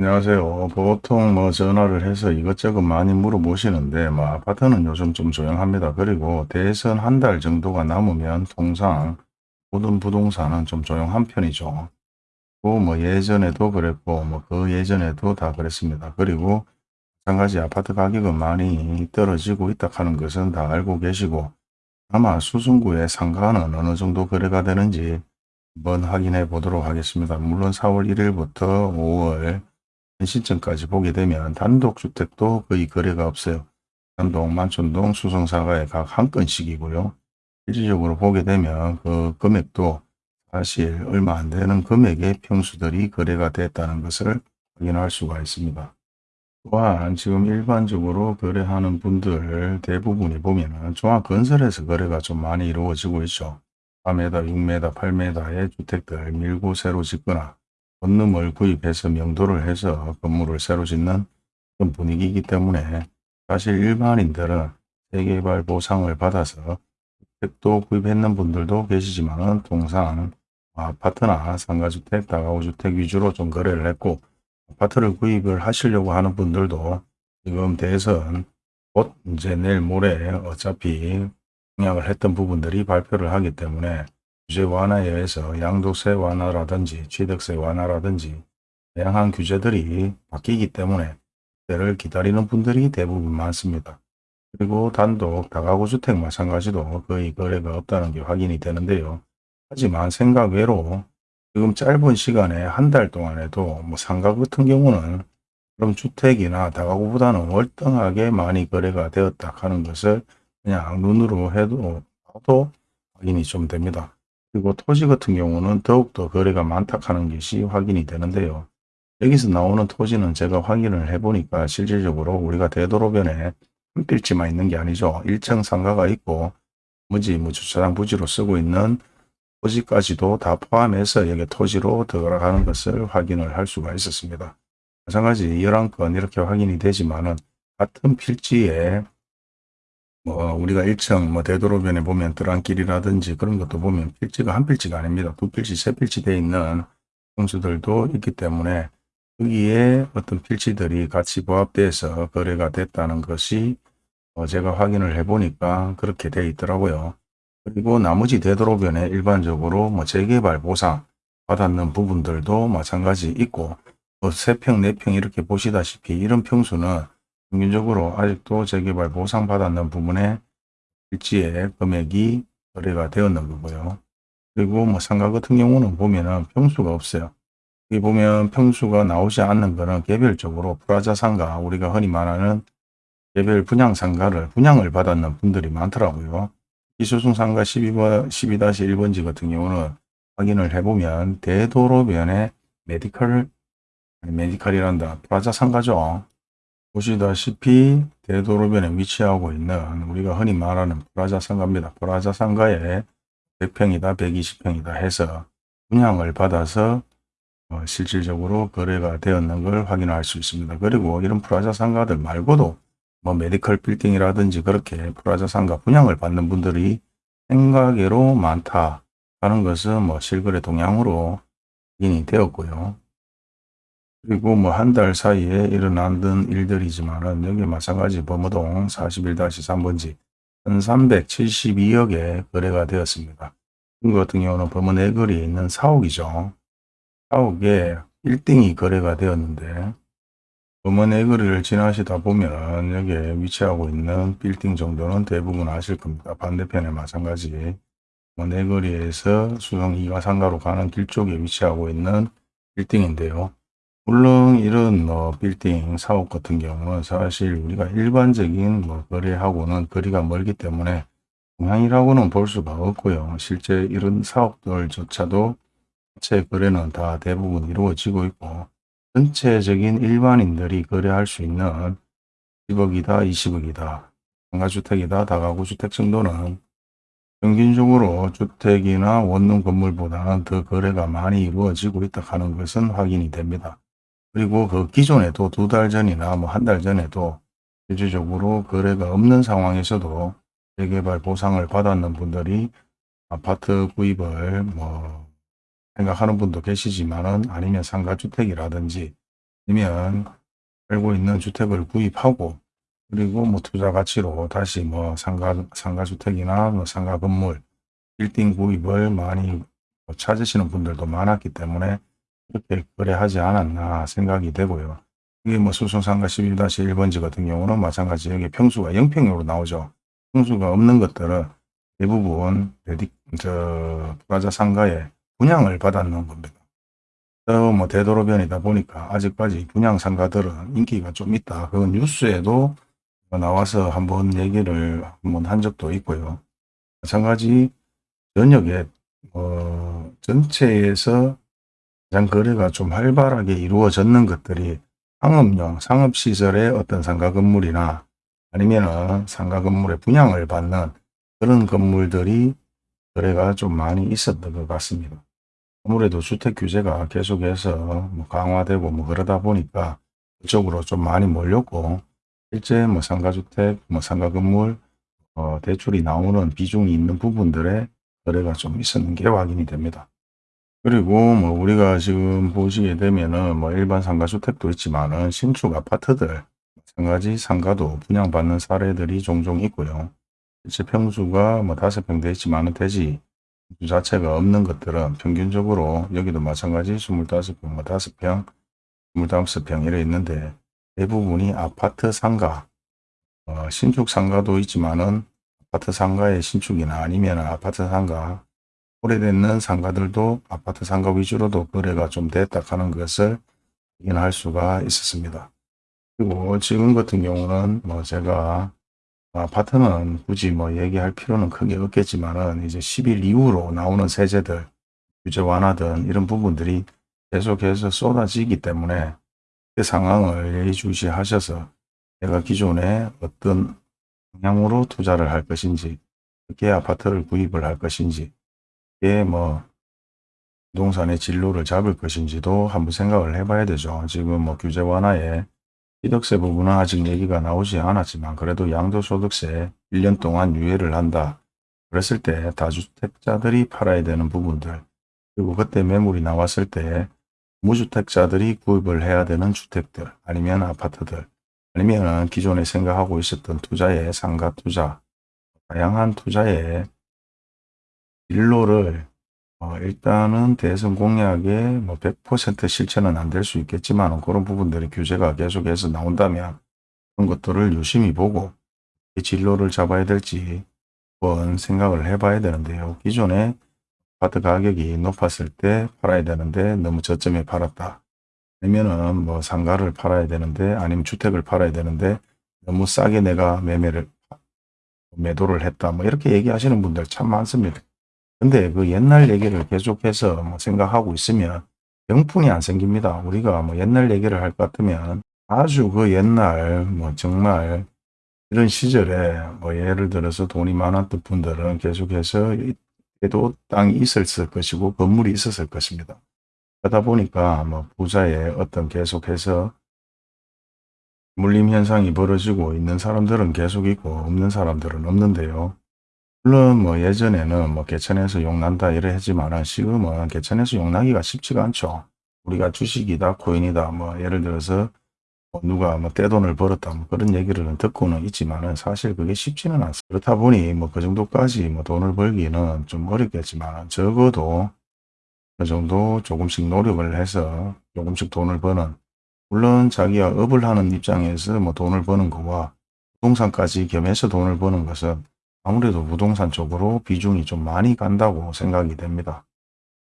안녕하세요. 보통 뭐 전화를 해서 이것저것 많이 물어보시는데 뭐 아파트는 요즘 좀 조용합니다. 그리고 대선 한 달 정도가 남으면 통상 모든 부동산은 좀 조용한 편이죠. 그뭐 예전에도 그랬고 뭐 그 예전에도 다 그랬습니다. 그리고 마찬가지 아파트 가격은 많이 떨어지고 있다 하는 것은 다 알고 계시고 아마 수성구의 상가는 어느 정도 거래가 되는지 한번 확인해 보도록 하겠습니다. 물론 4월 1일부터 5월 시점까지 보게 되면 단독주택도 거의 거래가 없어요. 단독, 만촌동, 수성사가에 각 한 건씩이고요. 실질적으로 보게 되면 그 금액도 사실 얼마 안 되는 금액의 평수들이 거래가 됐다는 것을 확인할 수가 있습니다. 또한 지금 일반적으로 거래하는 분들 대부분이 보면은 종합건설에서 거래가 좀 많이 이루어지고 있죠. 4m, 6m, 8m의 주택들 밀고 새로 짓거나 건물을 구입해서 명도를 해서 건물을 새로 짓는 그런 분위기이기 때문에 사실 일반인들은 재개발 보상을 받아서 주택도 구입했는 분들도 계시지만 통상 아파트나 상가주택, 다가구주택 위주로 좀 거래를 했고 아파트를 구입을 하시려고 하는 분들도 지금 대선 곧 이제 내일 모레 어차피 공약을 했던 부분들이 발표를 하기 때문에 규제 완화에 의해서 양도세 완화라든지 취득세 완화라든지 다양한 규제들이 바뀌기 때문에 그때를 기다리는 분들이 대부분 많습니다. 그리고 단독 다가구 주택 마찬가지도 거의 거래가 없다는 게 확인이 되는데요. 하지만 생각 외로 지금 짧은 시간에 한 달 동안에도 뭐 상가 같은 경우는 그럼 주택이나 다가구보다는 월등하게 많이 거래가 되었다 하는 것을 그냥 눈으로 해도 봐도 확인이 좀 됩니다. 그리고 토지 같은 경우는 더욱더 거래가 많다 하는 것이 확인이 되는데요. 여기서 나오는 토지는 제가 확인을 해보니까 실질적으로 우리가 되도로변에 한 필지만 있는 게 아니죠. 1층 상가가 있고 무지, 뭐 주차장 부지로 쓰고 있는 토지까지도 다 포함해서 여기 토지로 들어가는 것을 확인을 할 수가 있었습니다. 마찬가지 11건 이렇게 확인이 되지만은 같은 필지에 뭐 우리가 1층 뭐 되도록변에 보면 들어안길이라든지 그런 것도 보면 필지가 한 필지가 아닙니다. 두 필지, 세 필지 돼 있는 평수들도 있기 때문에 여기에 어떤 필지들이 같이 부합돼서 거래가 됐다는 것이 어 제가 확인을 해 보니까 그렇게 돼 있더라고요. 그리고 나머지 되도록변에 일반적으로 뭐 재개발 보상 받았는 부분들도 마찬가지 있고 뭐 3평, 4평 이렇게 보시다시피 이런 평수는 평균적으로 아직도 재개발 보상받았는 부분에 일지의 금액이 거래가 되었는 거고요. 그리고 뭐 상가 같은 경우는 보면은 평수가 없어요. 여기 보면 평수가 나오지 않는 거는 개별적으로 프라자 상가 우리가 흔히 말하는 개별 분양 상가를 분양을 받았는 분들이 많더라고요. 이수승 상가 12번, 12-1번지 같은 경우는 확인을 해보면 대도로변에 medical, medical이란다. plaza 상가죠. 보시다시피 대도로변에 위치하고 있는 우리가 흔히 말하는 프라자 상가입니다. 프라자 상가에 100평이다 120평이다 해서 분양을 받아서 어, 실질적으로 거래가 되었는 걸 확인할 수 있습니다. 그리고 이런 프라자 상가들 말고도 뭐 medical 빌딩이라든지 그렇게 프라자 상가 분양을 받는 분들이 생각외로 많다 하는 것은 뭐 실거래 동향으로 확인이 되었고요. 그리고 뭐 한 달 사이에 일어난 일들이지만은 여기 마찬가지 범어동 41-3번지 1372억에 거래가 되었습니다. 이 같은 경우는 범어 내거리에 있는 사옥이죠. 사옥에 1등이 거래가 되었는데 범어 내거리를 지나시다 보면 여기에 위치하고 있는 빌딩 정도는 대부분 아실 겁니다. 반대편에 마찬가지 뭐 내거리에서 수성 2가 상가로 가는 길 쪽에 위치하고 있는 빌딩인데요. 물론 이런 뭐 빌딩 사업 같은 경우는 사실 우리가 일반적인 뭐 거래하고는 거리가 멀기 때문에 동향이라고는 볼 수가 없고요. 실제 이런 사업들조차도 자체 거래는 다 대부분 이루어지고 있고 전체적인 일반인들이 거래할 수 있는 10억이다 20억이다 상가주택이다 다가구 주택 정도는 평균적으로 주택이나 원룸 건물보다는 더 거래가 많이 이루어지고 있다 하는 것은 확인이 됩니다. 그리고 그 기존에도 두 달 전이나 뭐 한 달 전에도 실질적으로 거래가 없는 상황에서도 재개발 보상을 받았는 분들이 아파트 구입을 뭐 생각하는 분도 계시지만은 아니면 상가주택이라든지 아니면 살고 있는 주택을 구입하고 그리고 뭐 투자 가치로 다시 뭐 상가, 상가주택이나 뭐 상가 건물, 빌딩 구입을 많이 뭐 찾으시는 분들도 많았기 때문에 이렇게 거래하지 않았나 생각이 되고요. 이게 뭐 수송상가 11-1번지 같은 경우는 마찬가지 여기 평수가 0평으로 나오죠. 평수가 없는 것들은 대부분 레디, 저, 프라자 상가에 분양을 받았는 겁니다. 또뭐 되도록변이다 보니까 아직까지 분양 상가들은 인기가 좀 있다. 그건 뉴스에도 나와서 한번 얘기를 한번 한 적도 있고요. 마찬가지 전역에 어, 전체에서 가장 거래가 좀 활발하게 이루어졌는 것들이 상업용, 상업시설의 어떤 상가 건물이나 아니면 상가 건물의 분양을 받는 그런 건물들이 거래가 좀 많이 있었던 것 같습니다. 아무래도 주택 규제가 계속해서 뭐 강화되고 뭐 그러다 보니까 그쪽으로 좀 많이 몰렸고 실제 뭐 상가주택, 뭐 상가 건물 어, 대출이 나오는 비중이 있는 부분들의 거래가 좀 있었는 게 확인이 됩니다. 그리고 뭐 우리가 지금 보시게 되면은 뭐 일반 상가주택도 있지만은 신축 아파트들 마찬가지 상가도 분양받는 사례들이 종종 있고요. 실제 평수가 뭐 다섯 평 되지만은 되지 주 자체가 없는 것들은 평균적으로 여기도 마찬가지 25평, 뭐 5평, 25평 이래 있는데 대부분이 아파트 상가, 어, 신축 상가도 있지만은 아파트 상가의 신축이나 아니면 아파트 상가, 오래됐는 상가들도 아파트 상가 위주로도 거래가 좀 됐다 하는 것을 확인할 수가 있었습니다. 그리고 지금 같은 경우는 뭐 제가 아파트는 굳이 뭐 얘기할 필요는 크게 없겠지만은 이제 10일 이후로 나오는 세제들, 규제 완화 등 이런 부분들이 계속해서 쏟아지기 때문에 그 상황을 예의주시하셔서 내가 기존에 어떤 방향으로 투자를 할 것인지 어떻게 아파트를 구입을 할 것인지 이게 뭐 부동산의 진로를 잡을 것인지도 한번 생각을 해봐야 되죠. 지금 뭐 규제 완화에 취득세 부분은 아직 얘기가 나오지 않았지만 그래도 양도소득세 1년 동안 유예를 한다. 그랬을 때 다주택자들이 팔아야 되는 부분들 그리고 그때 매물이 나왔을 때 무주택자들이 구입을 해야 되는 주택들 아니면 아파트들 아니면 기존에 생각하고 있었던 투자의 상가 투자 다양한 투자의 일로를 어, 일단은 대선 공약에 뭐 100% 실천은 안 될 수 있겠지만 그런 부분들이 규제가 계속해서 나온다면 그런 것들을 유심히 보고 이 진로를 잡아야 될지 한번 생각을 해봐야 되는데요. 기존에 아파트 가격이 높았을 때 팔아야 되는데 너무 저점에 팔았다. 아니면은 뭐 상가를 팔아야 되는데 아니면 주택을 팔아야 되는데 너무 싸게 내가 매매를 매도를 했다. 뭐 이렇게 얘기하시는 분들 참 많습니다. 근데 그 옛날 얘기를 계속해서 뭐 생각하고 있으면 병풍이 안 생깁니다. 우리가 뭐 옛날 얘기를 할 것 같으면 아주 그 옛날 뭐 정말 이런 시절에 뭐 예를 들어서 돈이 많았던 분들은 계속해서 에도 땅이 있었을 것이고 건물이 있었을 것입니다. 그러다 보니까 뭐 부자의 어떤 계속해서 물림 현상이 벌어지고 있는 사람들은 계속 있고 없는 사람들은 없는데요. 물론 뭐 예전에는 뭐 개천에서 용난다 이래 했지만 지금은 개천에서 용나기가 쉽지가 않죠. 우리가 주식이다 코인이다 뭐 예를 들어서 뭐 누가 뭐 떼돈을 벌었다 뭐 그런 얘기를 듣고는 있지만은 사실 그게 쉽지는 않습니다. 그렇다 보니 뭐 그 정도까지 뭐 돈을 벌기는 좀 어렵겠지만 적어도 그 정도 조금씩 노력을 해서 조금씩 돈을 버는 물론 자기가 업을 하는 입장에서 뭐 돈을 버는 거와 부동산까지 겸해서 돈을 버는 것은 아무래도 부동산 쪽으로 비중이 좀 많이 간다고 생각이 됩니다.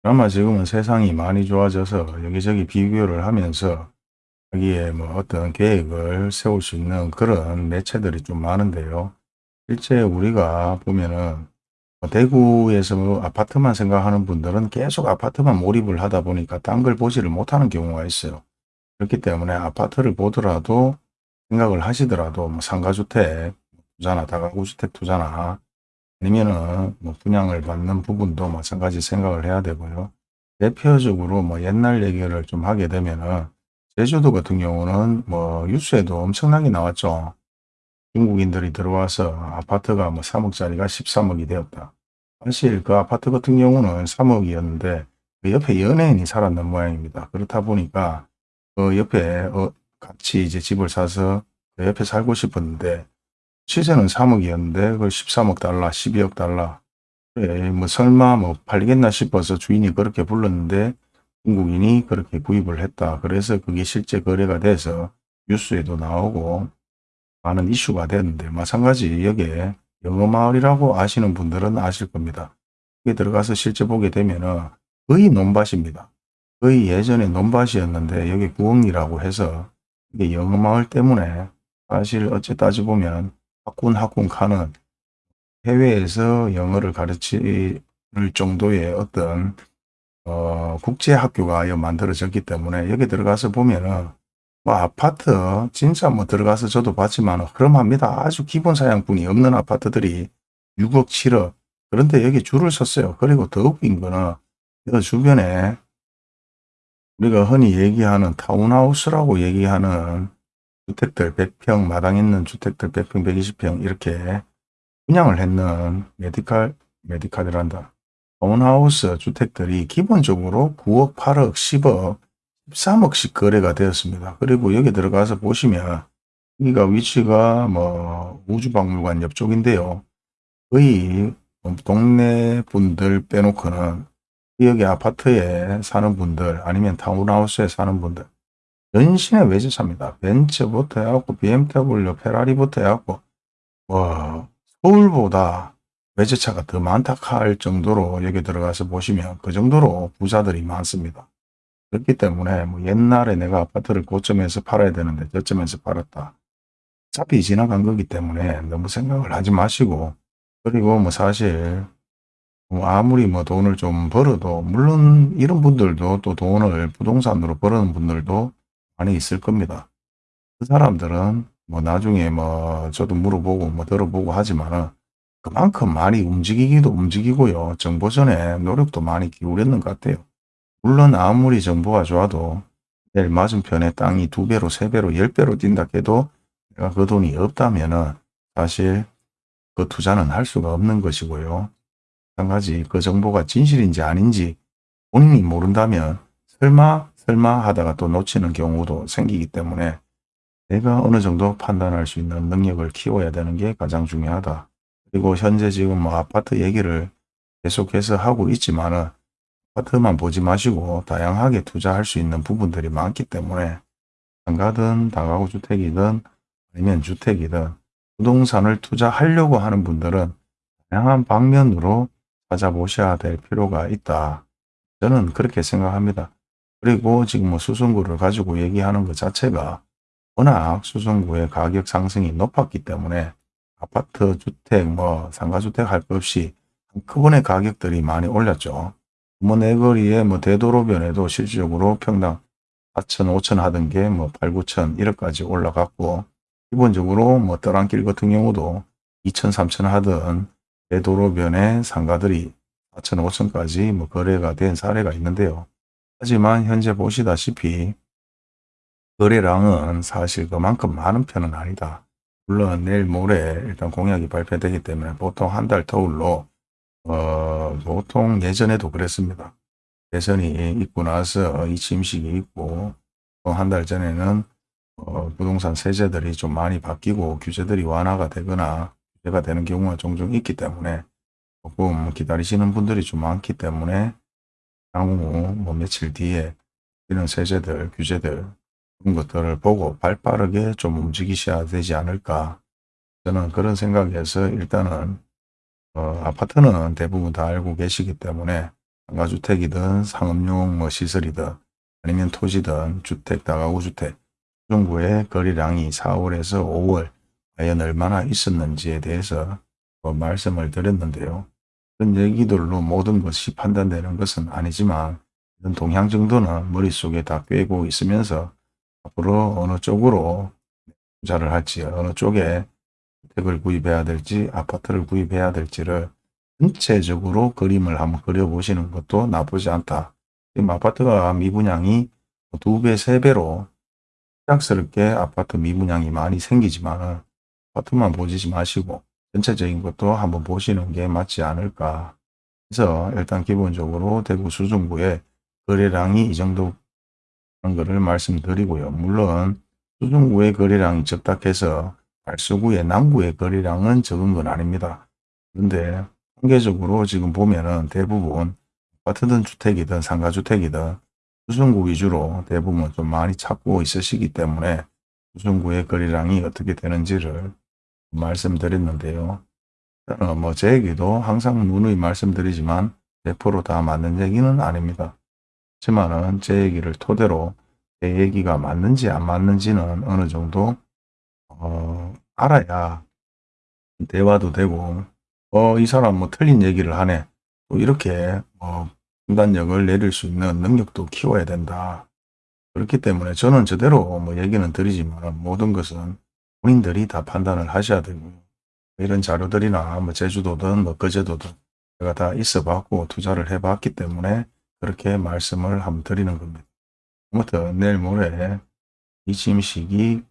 그나마 지금은 세상이 많이 좋아져서 여기저기 비교를 하면서 여기에 뭐 어떤 계획을 세울 수 있는 그런 매체들이 좀 많은데요. 실제 우리가 보면은 뭐 대구에서 뭐 아파트만 생각하는 분들은 계속 아파트만 몰입을 하다 보니까 딴 걸 보지를 못하는 경우가 있어요. 그렇기 때문에 아파트를 보더라도 생각을 하시더라도 뭐 상가주택 투자나 다가구주택 투자나 아니면은 뭐 분양을 받는 부분도 마찬가지 생각을 해야 되고요. 대표적으로 뭐 옛날 얘기를 좀 하게 되면은 제주도 같은 경우는 뭐 뉴스에도 엄청나게 나왔죠. 중국인들이 들어와서 아파트가 뭐 3억짜리가 13억이 되었다. 사실 그 아파트 같은 경우는 3억이었는데 그 옆에 연예인이 살았는 모양입니다. 그렇다 보니까 그 옆에 어, 같이 이제 집을 사서 그 옆에 살고 싶었는데 시세는 3억이었는데 그걸 13억 달러, 12억 달러. 그래, 뭐 설마 뭐 팔리겠나 싶어서 주인이 그렇게 불렀는데 중국인이 그렇게 구입을 했다. 그래서 그게 실제 거래가 돼서 뉴스에도 나오고 많은 이슈가 됐는데 마찬가지 여기에 영어마을이라고 아시는 분들은 아실 겁니다. 여기 들어가서 실제 보게 되면 은 거의 논밭입니다. 거의 예전에 논밭이었는데 여기 구엉이라고 해서 이게 영어마을 때문에 사실 어째 따져보면 학군 학군 가는 해외에서 영어를 가르칠 정도의 어떤 어, 국제학교가 여 만들어졌기 때문에 여기 들어가서 보면은 뭐 아파트 진짜 뭐 들어가서 저도 봤지만 흐름합니다. 아주 기본 사양분이 없는 아파트들이 6억 7억 그런데 여기 줄을 섰어요. 그리고 더 웃긴 거는 이 주변에 우리가 흔히 얘기하는 타운하우스라고 얘기하는 주택들 100평 마당 있는 주택들 100평 120평 이렇게 분양을 했는 메디칼 메디칼이란다. 타운하우스 주택들이 기본적으로 9억 8억 10억 13억씩 거래가 되었습니다. 그리고 여기 들어가서 보시면 여기가 위치가 뭐 우주박물관 옆쪽인데요. 거의 동네 분들 빼놓고는 여기 아파트에 사는 분들 아니면 타운하우스에 사는 분들 연신의 외제차입니다. 벤츠부터 해갖고 BMW, 페라리부터 해갖고 뭐 서울보다 외제차가 더 많다 할 정도로 여기 들어가서 보시면 그 정도로 부자들이 많습니다. 그렇기 때문에 뭐 옛날에 내가 아파트를 고점에서 팔아야 되는데 저점에서 팔았다. 어차피 지나간 거기 때문에 너무 생각을 하지 마시고 그리고 뭐 사실 뭐 아무리 뭐 돈을 좀 벌어도 물론 이런 분들도 또 돈을 부동산으로 벌는 분들도 많이 있을 겁니다. 그 사람들은 뭐 나중에 뭐 저도 물어보고 뭐 들어보고 하지만은 그만큼 많이 움직이기도 움직이고요. 정보 전에 노력도 많이 기울였는 것 같아요. 물론 아무리 정보가 좋아도 내일 맞은편에 땅이 두 배로 세 배로 열 배로 뛴다 해도 내가 그 돈이 없다면 은 사실 그 투자는 할 수가 없는 것이고요. 마찬가지 그 정보가 진실인지 아닌지 본인이 모른다면 설마 설마 하다가 또 놓치는 경우도 생기기 때문에 내가 어느 정도 판단할 수 있는 능력을 키워야 되는 게 가장 중요하다. 그리고 현재 지금 뭐 아파트 얘기를 계속해서 하고 있지만 은 아파트만 보지 마시고 다양하게 투자할 수 있는 부분들이 많기 때문에 상가든 다가구 주택이든 아니면 주택이든 부동산을 투자하려고 하는 분들은 다양한 방면으로 찾아보셔야 될 필요가 있다. 저는 그렇게 생각합니다. 그리고 지금 뭐 수성구를 가지고 얘기하는 것 자체가 워낙 수성구의 가격 상승이 높았기 때문에 아파트, 주택, 뭐 상가주택 할 것 없이 한꺼번에 가격들이 많이 올랐죠. 뭐 내거리에 뭐 대도로변에도 실질적으로 평당 4천, 5천 하던 게 뭐 8, 9천 1억까지 올라갔고 기본적으로 뭐 떠랑길 같은 경우도 2천, 3천 하던 대도로변의 상가들이 4천, 5천까지 뭐 거래가 된 사례가 있는데요. 하지만 현재 보시다시피 거래량은 사실 그만큼 많은 편은 아니다. 물론 내일 모레 일단 공약이 발표되기 때문에 보통 한 달 터울로 어, 보통 예전에도 그랬습니다. 대선이 있고 나서 이 침식이 있고 한달 전에는 어, 부동산 세제들이 좀 많이 바뀌고 규제들이 완화가 되거나 규제가 되는 경우가 종종 있기 때문에 조금 기다리시는 분들이 좀 많기 때문에 향후 뭐 며칠 뒤에 이런 세제들, 규제들 그런 것들을 보고 발빠르게 좀 움직이셔야 되지 않을까 저는 그런 생각에서 일단은 어, 아파트는 대부분 다 알고 계시기 때문에 상가주택이든 상업용 뭐 시설이든 아니면 토지든 주택, 다가구 주택 정부의 거래량이 4월에서 5월 과연 얼마나 있었는지에 대해서 뭐 말씀을 드렸는데요. 그런 얘기들로 모든 것이 판단되는 것은 아니지만 이런 동향 정도는 머릿속에 다 꿰고 있으면서 앞으로 어느 쪽으로 투자를 할지 어느 쪽에 주택을 구입해야 될지 아파트를 구입해야 될지를 전체적으로 그림을 한번 그려보시는 것도 나쁘지 않다. 지금 아파트가 미분양이 두 배, 세 배로 시작스럽게 아파트 미분양이 많이 생기지만 아파트만 보지 마시고 전체적인 것도 한번 보시는 게 맞지 않을까. 그래서 일단 기본적으로 대구 수중구의 거래량이 이 정도 하는 것을 말씀드리고요. 물론 수중구의 거래량이 적다 해서 발수구의 남구의 거래량은 적은 건 아닙니다. 그런데 통계적으로 지금 보면은 대부분 아파트든 주택이든 상가주택이든 수중구 위주로 대부분 좀 많이 찾고 있으시기 때문에 수중구의 거래량이 어떻게 되는지를 말씀드렸는데요. 저는 뭐제 얘기도 항상 누누이 말씀드리지만 100%다 맞는 얘기는 아닙니다. 하지만은 제 얘기를 토대로 제 얘기가 맞는지 안 맞는지는 어느 정도 어, 알아야 대화도 되고 어, 이 사람 뭐 틀린 얘기를 하네. 또 이렇게 뭐 판단력을 내릴 수 있는 능력도 키워야 된다. 그렇기 때문에 저는 저대로 뭐 얘기는 드리지만 모든 것은 본인들이 다 판단을 하셔야 되고요. 이런 자료들이나 뭐 제주도든 뭐 거제도든 제가 다 있어 봤고 투자를 해 봤기 때문에 그렇게 말씀을 한번 드리는 겁니다. 아무튼 내일 모레 이 침식이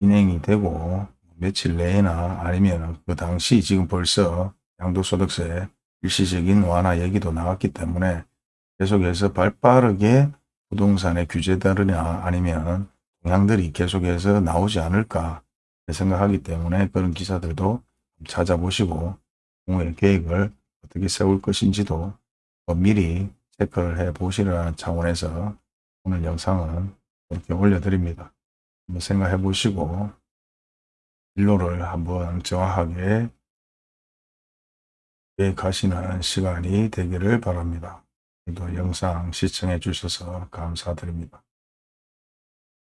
진행이 되고 며칠 내나 아니면 그 당시 지금 벌써 양도소득세 일시적인 완화 얘기도 나왔기 때문에 계속해서 발빠르게 부동산의 규제들이나 아니면 동향들이 계속해서 나오지 않을까 생각하기 때문에 그런 기사들도 찾아보시고 공의 계획을 어떻게 세울 것인지도 뭐 미리 체크를 해 보시라는 차원에서 오늘 영상은 이렇게 올려드립니다. 한번 생각해 보시고 진로를 한번 정확하게 계획하시는 시간이 되기를 바랍니다. 또 영상 시청해 주셔서 감사드립니다.